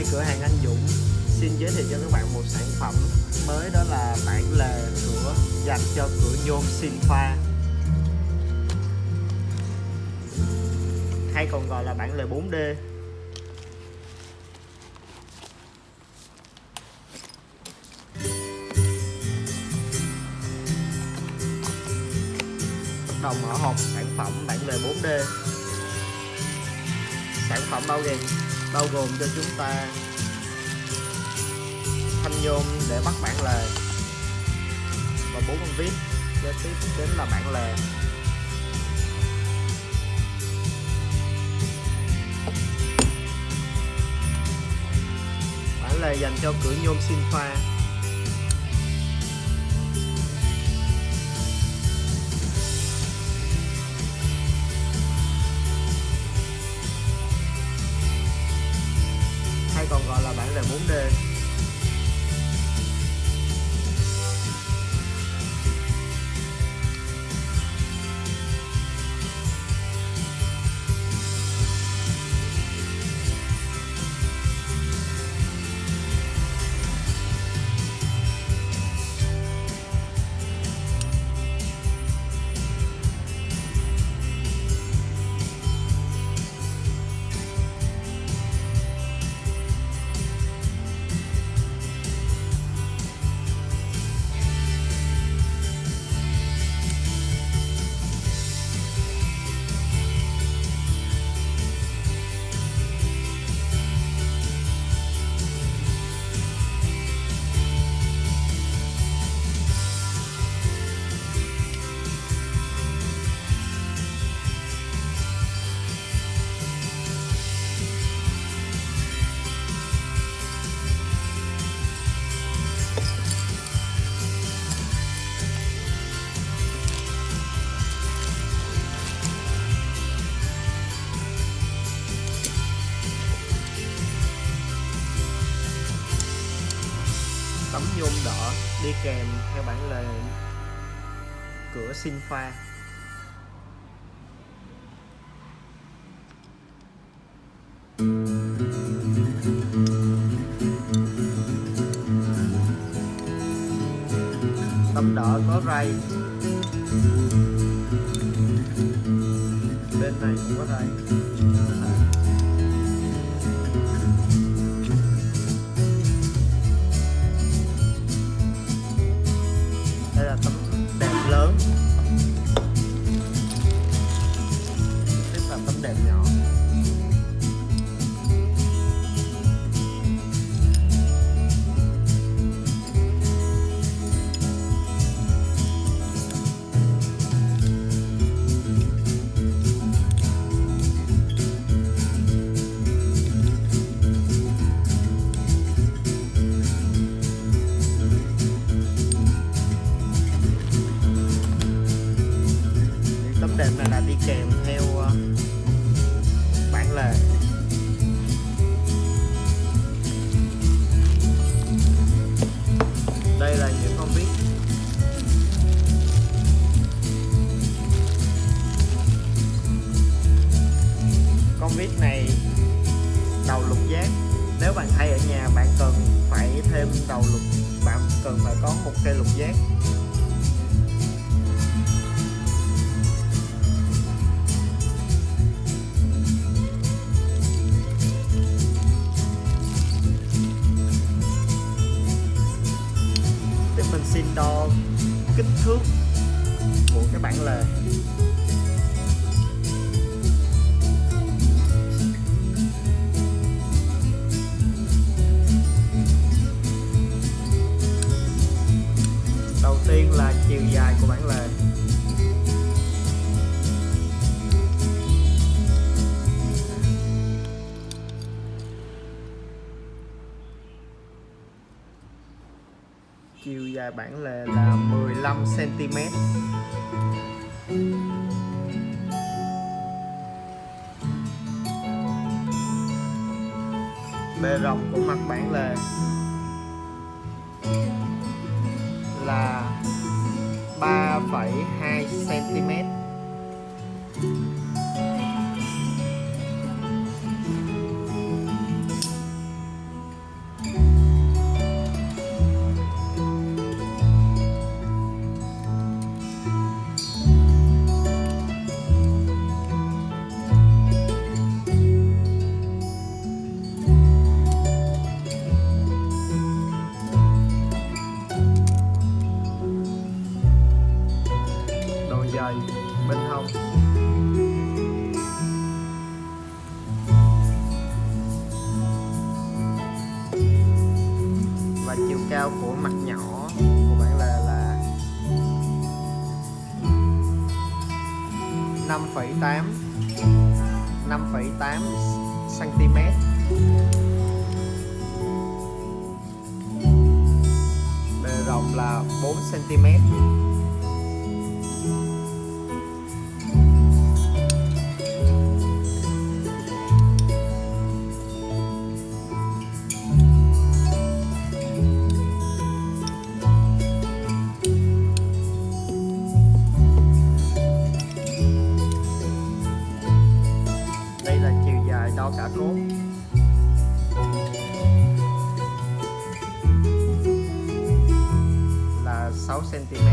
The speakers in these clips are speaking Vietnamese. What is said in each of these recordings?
nay cửa hàng anh Dũng. Xin giới thiệu cho các bạn một sản phẩm mới, đó là bản lề cửa dành cho cửa nhôm xin pha hay còn gọi là bản lề 4D đồng ở hộp sản phẩm bản lề 4D sản phẩm bao gồm bao gồm cho chúng ta thanh nhôm để bắt bản lề và bốn con vít kế tiếp đến là bản lề. Bản lề dành cho cửa nhôm xin pha là kèm theo bản lề cửa xin pha. Tấm đỏ có ray. Bên này cũng có ray. Đầu lục bạn cần phải có một cây lục giác. Để mình xin đo kích thước của cái bản lề. Tiên là chiều dài của bản lề. Chiều dài bản lề là 15 cm bề rộng của mặt bản lề. 3,2 cm của mặt nhỏ của bạn là là 5,8 5,8 cm bề rộng là 4 cm dài đo cả cốt là 6 cm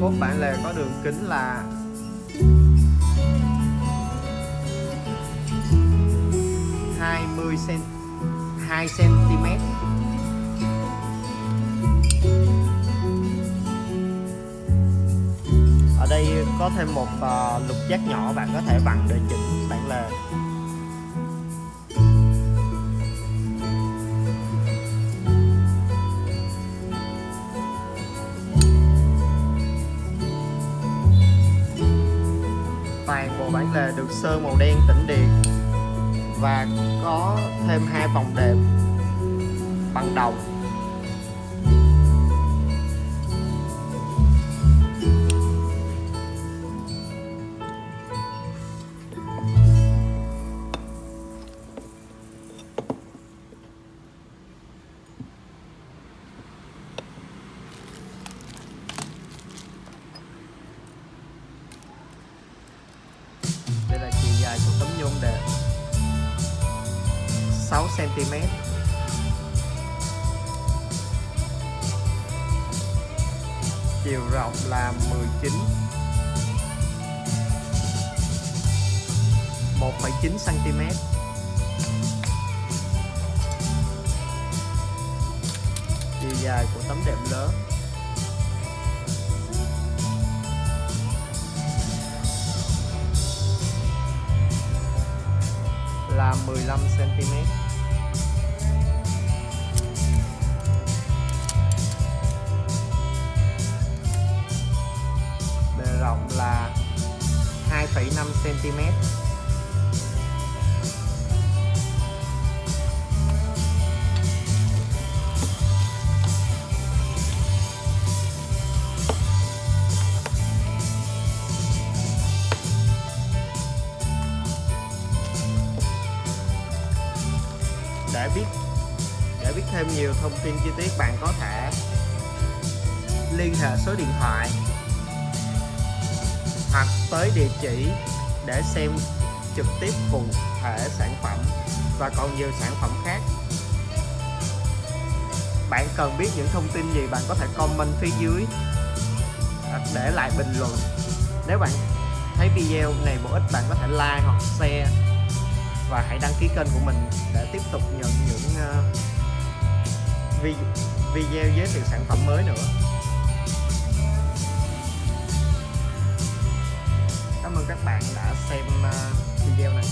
cốt bản lề có đường kính là 20 cm 2 cm đây có thêm một uh, lục giác nhỏ bạn có thể vặn để chỉnh bản lề. Toàn bộ bản lề được sơn màu đen tĩnh điện và có thêm hai vòng đệm bằng đồng. Của 6 cm chiều rộng là 19 1,9 cm chiều dài của tấm đệm lớn. Là 15 cm bề rộng là 2,5 cm để biết để biết thêm nhiều thông tin chi tiết, bạn có thể liên hệ số điện thoại hoặc tới địa chỉ để xem trực tiếp cụ thể sản phẩm và còn nhiều sản phẩm khác. Bạn cần biết những thông tin gì, bạn có thể comment phía dưới hoặc để lại bình luận. Nếu bạn thấy video này bổ ích, bạn có thể like hoặc share và hãy đăng ký kênh của mình để tiếp tục nhận những ờ, video giới thiệu sản phẩm mới nữa. Cảm ơn các bạn đã xem ờ, video này.